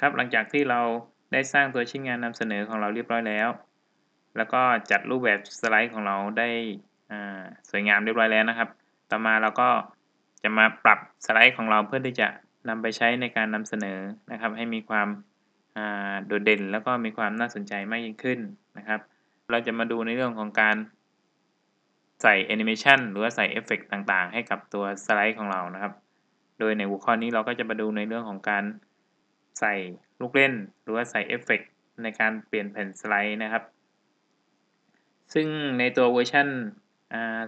ครับหลังจากที่เราได้สร้างตัวชิ้นงานนำเสนอของเราเรียบร้อยแล้ว แล้วก็จัดรูปแบบสไลด์ของเราได้สวยงามเรียบร้อยแล้วนะครับ ต่อมาเราก็จะมาปรับสไลด์ของเราเพื่อที่จะนำไปใช้ในการนำเสนอนะครับ ให้มีความโดดเด่น แล้วก็มีความน่าสนใจมากยิ่งขึ้นนะครับ เราจะมาดูในเรื่องของการใส่แอนิเมชันหรือว่าใส่เอฟเฟกต์ต่างๆ ให้กับตัวสไลด์ของเรานะครับ โดยในหัวข้อนี้เราก็จะมาดูในเรื่องของการ ใส่ลูกเล่น หรือว่าใส่เอฟเฟกต์ในการเปลี่ยนแผ่นสไลด์นะครับ ซึ่งในตัวเวอร์ชัน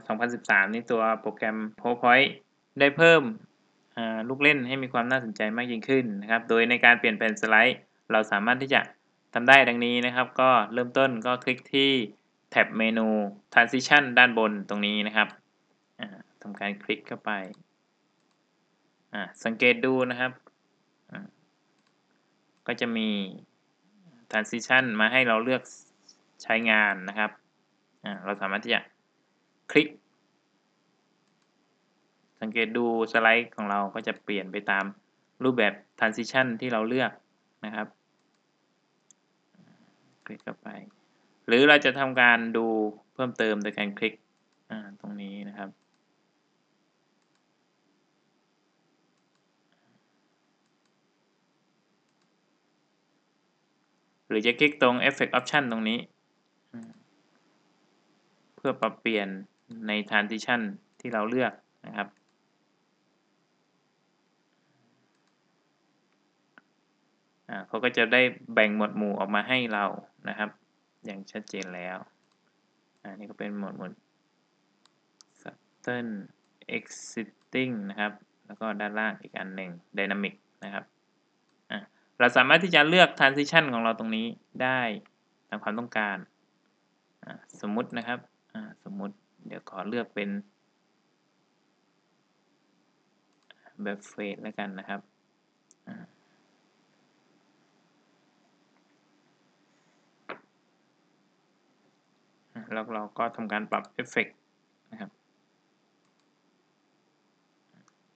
2013 นี้ตัวโปรแกรม PowerPoint ได้เพิ่มลูกเล่นให้มีความน่าสนใจมากยิ่งขึ้นนะครับ โดยในการเปลี่ยนแผ่นสไลด์ เราสามารถที่จะทำได้ดังนี้นะครับ ก็เริ่มต้นก็คลิกที่แท็บเมนู transition ด้านบนตรงนี้นะครับทำการคลิกเข้าไป สังเกตดูนะครับ ก็จะมี transition มาให้เราเลือกใช้งานนะครับเราสามารถที่จะคลิก สังเกตดูสไลด์ของเราก็จะเปลี่ยนไปตามรูปแบบ transition ที่เราเลือกนะครับ คลิกเข้าไป หรือเราจะทำการดูเพิ่มเติมโดยการคลิกตรงนี้นะครับ หรือจะคลิกตรง Effect Option ตรงนี้ เพื่อปรับเปลี่ยนใน Transition ที่เราเลือกนะครับ เขาก็จะได้แบ่งหมวดหมู่ออกมาให้เรานะครับ อย่างชัดเจนแล้ว อันนี้ก็เป็นหมวดหมู่ Sudden Exiting นะครับ แล้วก็ด้านล่างอีกอันหนึ่ง Dynamic นะครับ เราสามารถที่จะเลือก Transition ของเราตรงนี้ได้ตามความต้องการ สมมุตินะครับ สมมุติ เดี๋ยวขอเลือกเป็นแบบเฟสแล้วกันนะครับ แล้วเราก็ทำการปรับเอฟเฟกนะครับ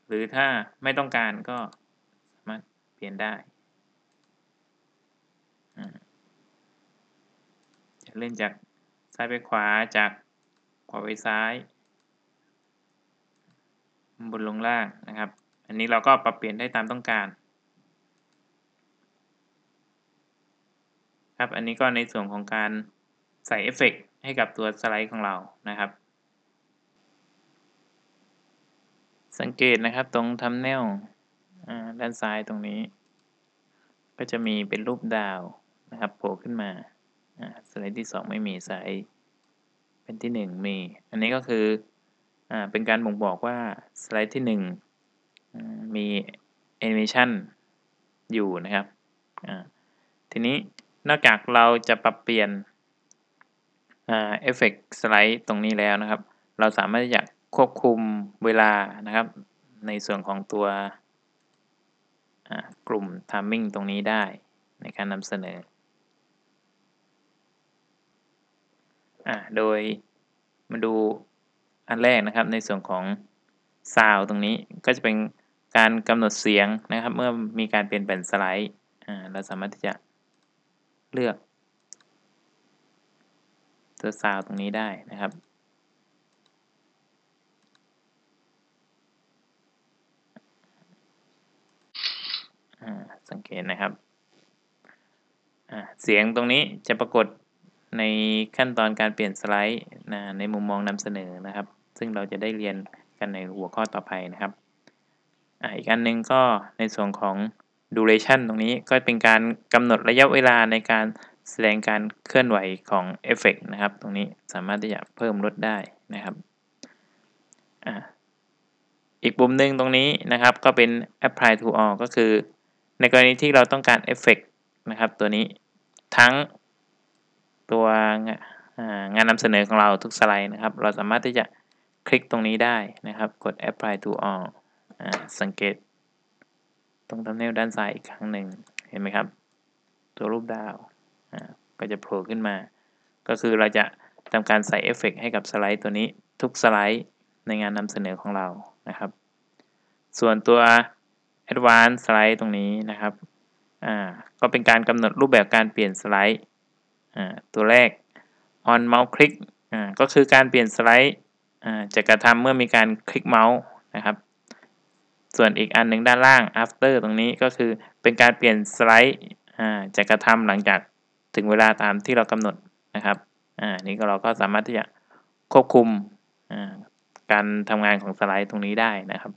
หรือถ้าไม่ต้องการก็สามารถเปลี่ยนได้ จะ เล่นจากซ้ายไปขวาจากขวาไปซ้ายบนลงล่างนะครับ อันนี้เราก็ปรับเปลี่ยนได้ตามต้องการ ครับ อันนี้ก็ในส่วนของการใส่เอฟเฟกให้กับตัวสไลด์ของเรานะครับ สังเกตนะครับตรงทัมเนลด้านซ้ายตรงนี้ ก็จะมีเป็นรูปดาวนะครับโผล่ขึ้นมา สไลด์ที่ 2 ไม่มีสายเป็นที่ 1 มี อันนี้ก็คืออเป็นการบ่งบอกว่าสไลด์ที่ 1 มีแอนิเมชันอยู่นะครับทีนี้นอกจากเราจะปรับเปลี่ยนเอฟเฟกต์สไลด์ตรงนี้แล้วนะครับ เราสามารถจะควบคุมเวลานะครับ ในส่วนของตัวกลุ่ม timing ตรงนี้ได้ในการนำเสนอ อโดยมาดูอันแรกนะครับในส่วนของซาวตรงนี้ก็จะเป็นการกำหนดเสียงนะครับ เมื่อมีการเปลี่ยนแปลงสไลด์อ่าเราสามารถที่จะเลือกตัวซาวตรงนี้ได้นะครับสังเกตนะครับเสียงตรงนี้จะปรากฏ ในขั้นตอนการเปลี่ยนสไลด์นะในมุมมองนำเสนอนะครับ ซึ่งเราจะได้เรียนกันในหัวข้อต่อไปนะครับออีกอันนึงก็ในส่วนของ duration ตรงนี้ก็เป็นการกำหนดระยะเวลาในการแสดงการเคลื่อนไหวของเอฟเฟกนะครับ ตรงนี้สามารถที่จะเพิ่มลดได้นะครับออีกปุ่มหนึ่งตรงนี้นะครับก็เป็น apply to all ก็คือ ในกรณีที่เราต้องการเอฟเฟกต์นะครับตัวนี้ทั้ง ตัวงานนำเสนอของเราทุกสไลด์นะครับ เราสามารถที่จะคลิกตรงนี้ได้นะครับ กด apply to all สังเกต ตรง thumbnail ด้านซ้ายอีกครั้งหนึ่งเห็นไหมครับ ตัวรูปดาวก็จะโผล่ขึ้นมา ก็คือเราจะทำการใส่เอฟเฟกต์ให้กับสไลด์ตัวนี้ทุกสไลด์ในงานนำเสนอของเรานะครับ ส่วนตัว Advance Slide ตรงนี้นะครับ อ่า ก็เป็นการกำหนดรูปแบบการเปลี่ยนสไลด์ ตัวแรก on mouse click อ่าก็คือการเปลี่ยนสไลด์อ่าจะกระทำเมื่อมีการคลิกเมาส์นะครับส่วนอีกอันหนึ่งด้านล่าง after ตรงนี้ก็คือเป็นการเปลี่ยนสไลด์อ่าจะกระทำหลังจากถึงเวลาตามที่เรากำหนดนะครับอ่านี่ก็เราก็สามารถที่จะควบคุมอ่าการทำงานของสไลด์ตรงนี้ได้นะครับ